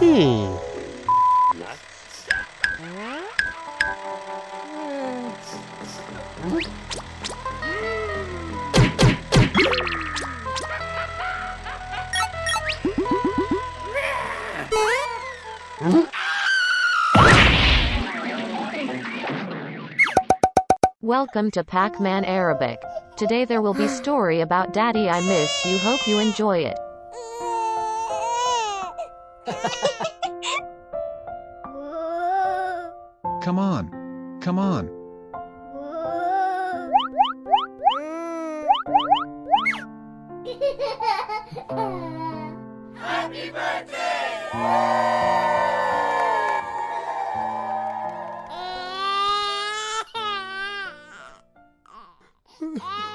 Hmm. Welcome to Pac-Man Arabic. Today there will be story about Daddy I Miss You. Hope you enjoy it. Come on. Come on. Just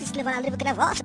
Is levaram a livro que?